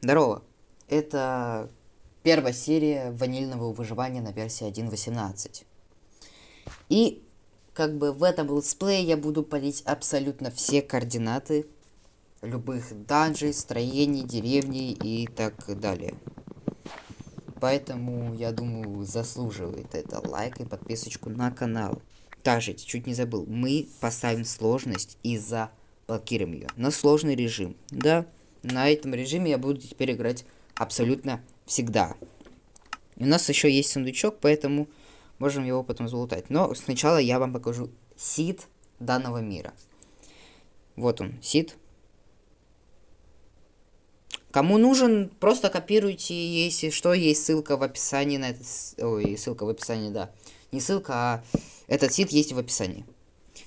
Здорово. Это первая серия ванильного выживания на версии 1.18. И как бы в этом летсплее я буду полить абсолютно все координаты любых данжей, строений, деревней и так далее. Поэтому, я думаю, заслуживает это лайк и подписочку на канал. Также, чуть не забыл, мы поставим сложность и заблокируем ее на сложный режим. Да, на этом режиме я буду теперь играть абсолютно всегда. И у нас еще есть сундучок, поэтому можем его потом залутать. Но сначала я вам покажу сид данного мира. Вот он, сид. Кому нужен, просто копируйте, если что, есть ссылка в описании на этот... Ой, ссылка в описании, да. Не ссылка, а этот сид есть в описании.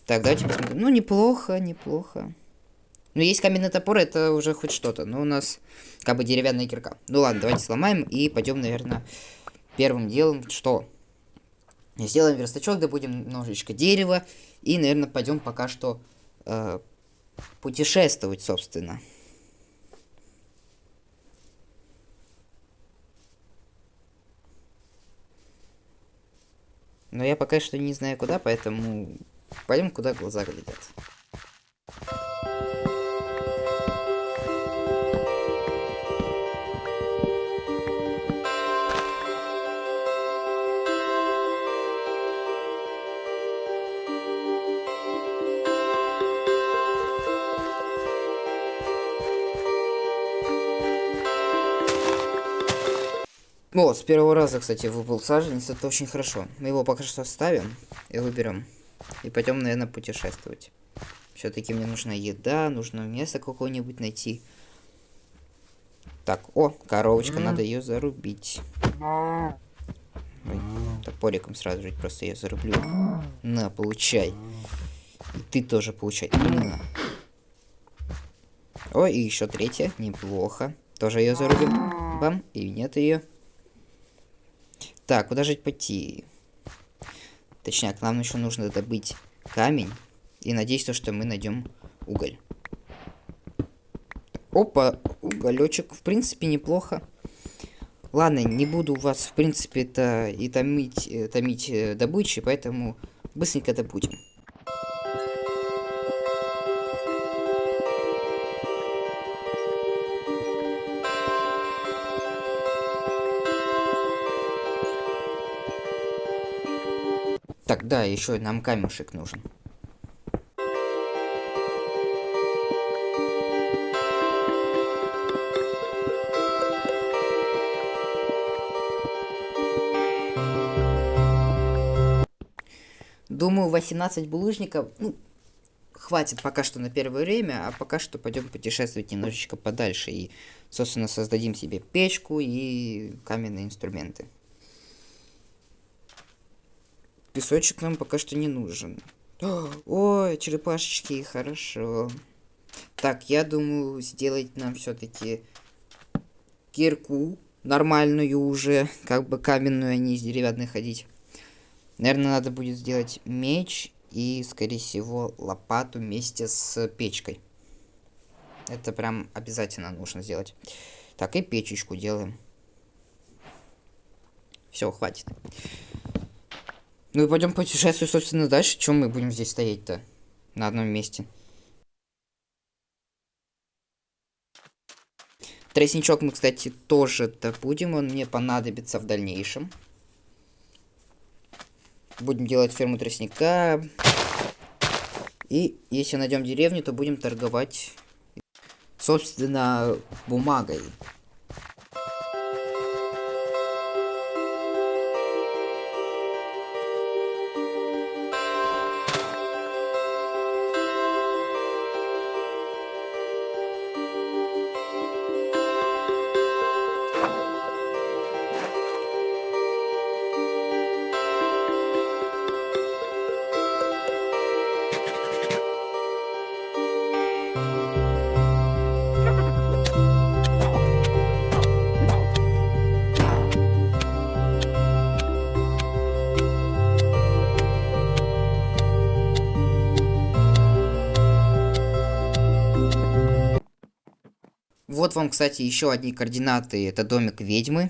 Так, давайте посмотрим. Ну, неплохо, неплохо. Ну, есть каменный топор, это уже хоть что-то. Но у нас как бы деревянная кирка. Ну ладно, давайте сломаем и пойдем, наверное, первым делом, что? Сделаем верстачок, добудем немножечко дерева. И, наверное, пойдем пока что э, путешествовать, собственно. Но я пока что не знаю куда, поэтому пойдем куда глаза глядят. О, с первого раза, кстати, выпал саженец, это очень хорошо. Мы его пока что оставим и выберем. И пойдем, наверное, путешествовать. Все-таки мне нужна еда, нужно место какое-нибудь найти. Так, о, коровочка, надо ее зарубить. Ой, топориком сразу же просто ее зарублю. На, получай. И ты тоже получай. На. О, и еще третья, неплохо. Тоже ее зарубим. Бам, и нет ее. Так, куда же пойти? Точнее, нам еще нужно добыть камень. И надеюсь, то, что мы найдем уголь. Опа, уголечек. В принципе, неплохо. Ладно, не буду вас, в принципе, это и томить, э, томить э, добычи, поэтому быстренько добудем. Так, да, еще нам камешек нужен. Думаю, 18 булыжников, ну, хватит пока что на первое время, а пока что пойдем путешествовать немножечко подальше и, собственно, создадим себе печку и каменные инструменты. Песочек нам пока что не нужен. Ой, черепашечки, хорошо. Так, я думаю, сделать нам все-таки кирку нормальную уже, как бы каменную, а не из деревянной ходить. Наверное, надо будет сделать меч и, скорее всего, лопату вместе с печкой. Это прям обязательно нужно сделать. Так, и печечку делаем. Все, хватит. Ну и пойдем путешествовать, собственно, дальше. Чем мы будем здесь стоять-то? На одном месте. Тростничок мы, кстати, тоже добудем. Он мне понадобится в дальнейшем. Будем делать ферму тростника. И если найдем деревню, то будем торговать, собственно, бумагой. Вот вам, кстати, еще одни координаты. Это домик ведьмы.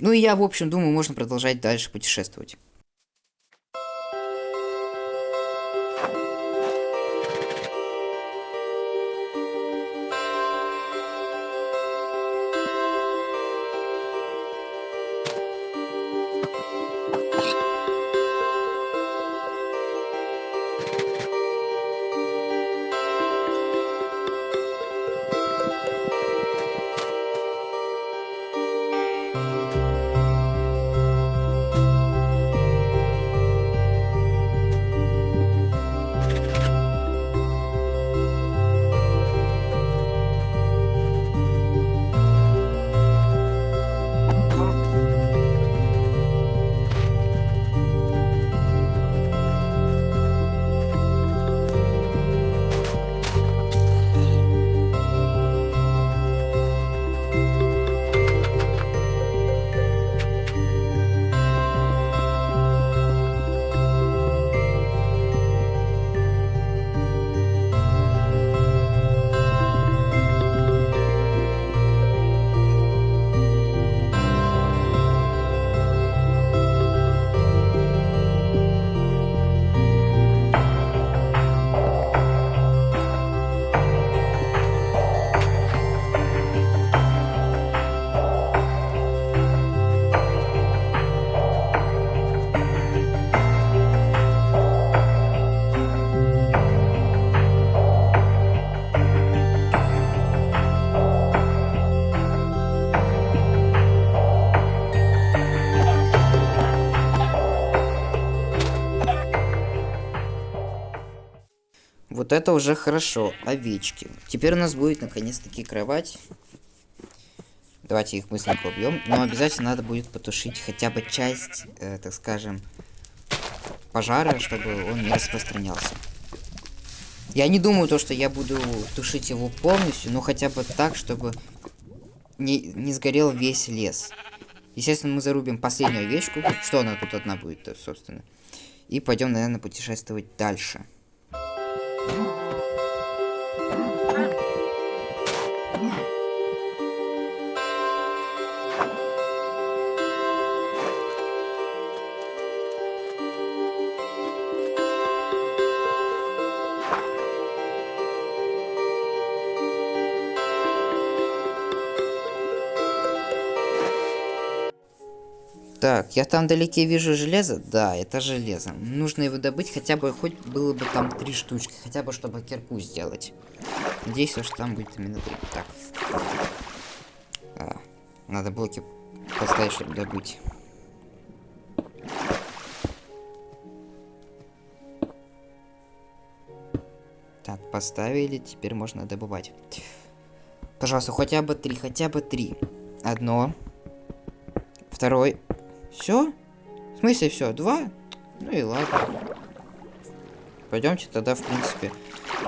Ну и я, в общем, думаю, можно продолжать дальше путешествовать. Вот это уже хорошо. Овечки. Теперь у нас будет наконец-таки кровать. Давайте их быстренько убьем. Но обязательно надо будет потушить хотя бы часть, э, так скажем, пожара, чтобы он не распространялся. Я не думаю, то, что я буду тушить его полностью, но хотя бы так, чтобы не, не сгорел весь лес. Естественно, мы зарубим последнюю овечку. Что она тут одна будет, собственно. И пойдем, наверное, путешествовать дальше. Bye. Так, я там вдалеке вижу железо. Да, это железо. Нужно его добыть, хотя бы хоть было бы там три штучки, хотя бы чтобы кирку сделать. Надеюсь, что там будет именно три. Так. А, надо блоки поставить, чтобы добыть. Так, поставили, теперь можно добывать. Пожалуйста, хотя бы три, хотя бы три. Одно. Второй. Все? В смысле все? Два? Ну и ладно. Пойдемте тогда, в принципе,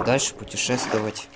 дальше путешествовать.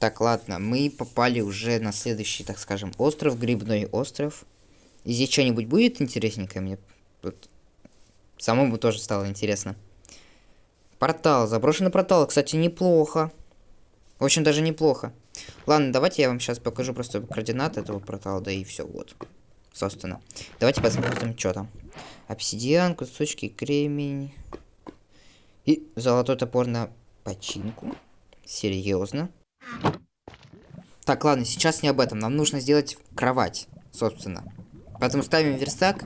Так, ладно, мы попали уже на следующий, так скажем, остров, грибной остров. И здесь что-нибудь будет интересненькое? Мне тут самому тоже стало интересно. Портал, заброшенный портал, кстати, неплохо. Очень даже неплохо. Ладно, давайте я вам сейчас покажу просто координаты этого портала, да и все, вот. Собственно. Давайте посмотрим, что там. Обсидиан, кусочки, кремень. И золотой топор на починку. Серьезно. Так, ладно, сейчас не об этом. Нам нужно сделать кровать, собственно. Поэтому ставим верстак.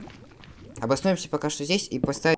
Обоснуемся пока что здесь и поставим...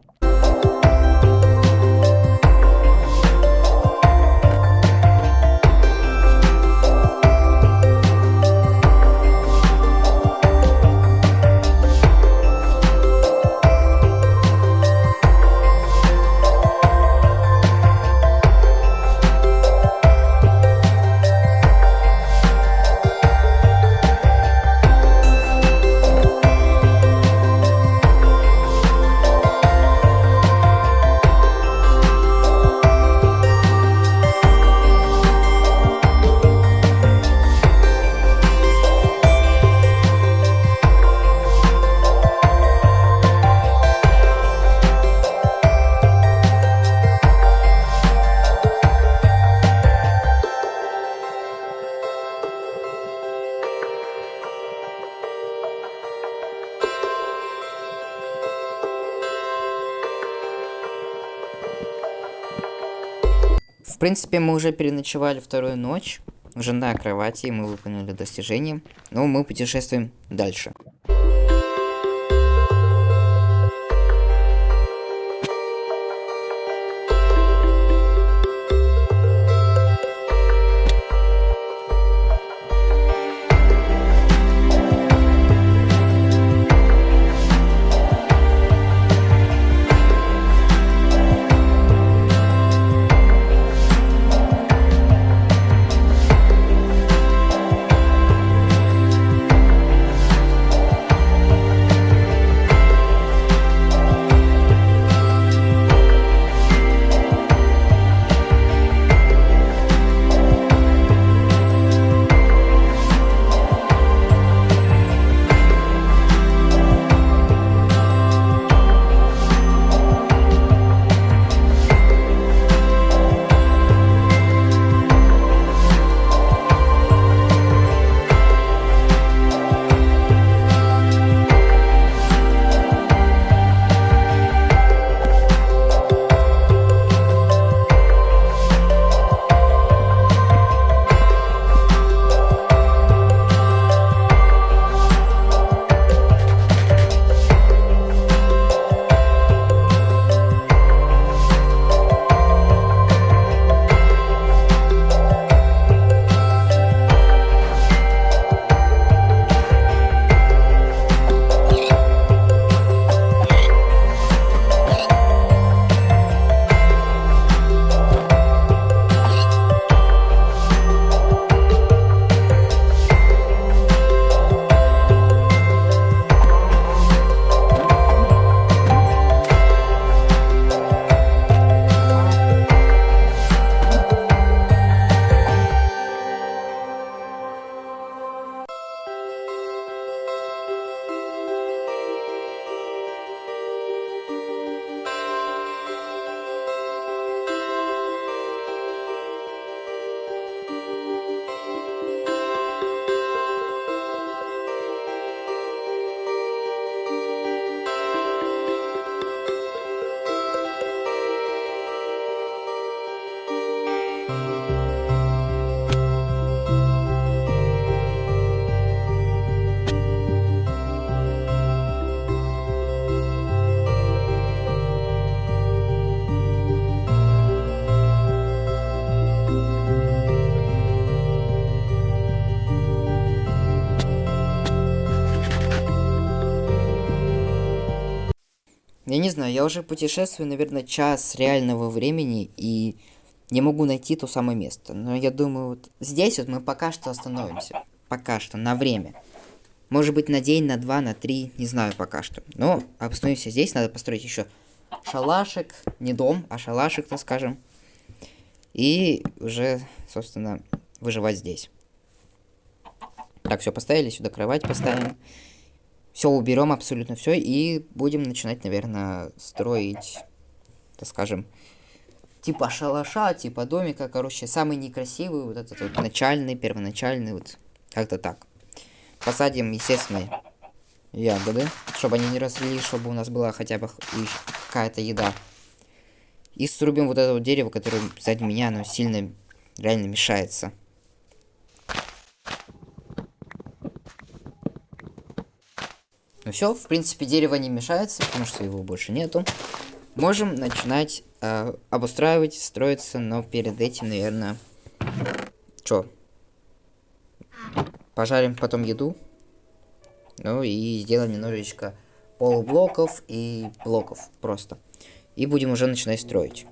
В принципе, мы уже переночевали вторую ночь. Уже на кровати, мы выполнили достижение. Но мы путешествуем дальше. Я не знаю, я уже путешествую, наверное, час реального времени и не могу найти то самое место. Но я думаю, вот здесь вот мы пока что остановимся. Пока что, на время. Может быть, на день, на два, на три, не знаю пока что. Но остановимся здесь, надо построить еще шалашик, не дом, а шалашик, так скажем. И уже, собственно, выживать здесь. Так, все поставили, сюда кровать поставим. Все уберем абсолютно все и будем начинать, наверное, строить, так скажем, типа шалаша, типа домика, короче, самый некрасивый, вот этот вот начальный, первоначальный, вот как-то так. Посадим, естественно, ягоды, чтобы они не росли, чтобы у нас была хотя бы какая-то еда. И срубим вот это вот дерево, которое сзади меня, оно сильно реально мешается. Ну все, в принципе, дерево не мешается, потому что его больше нету. Можем начинать э, обустраивать, строиться, но перед этим, наверное, что? Пожарим потом еду. Ну и сделаем немножечко полублоков и блоков просто. И будем уже начинать строить.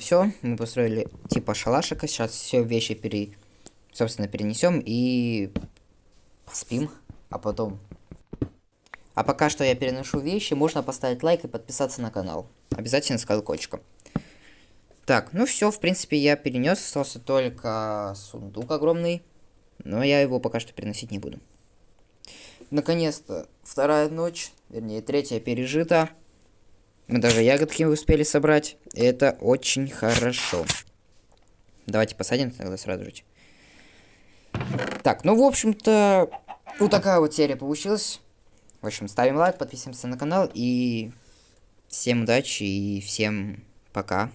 Все, мы построили типа шалашика. Сейчас все вещи пере, собственно, перенесем и поспим, а потом. А пока что я переношу вещи, можно поставить лайк и подписаться на канал. Обязательно с колокольчиком. Так, ну все, в принципе, я перенес, остался только сундук огромный, но я его пока что переносить не буду. Наконец-то вторая ночь, вернее третья пережита. Мы даже ягодки успели собрать. Это очень хорошо. Давайте посадим тогда сразу же. Так, ну, в общем-то, вот такая вот серия получилась. В общем, ставим лайк, подписываемся на канал и всем удачи и всем пока.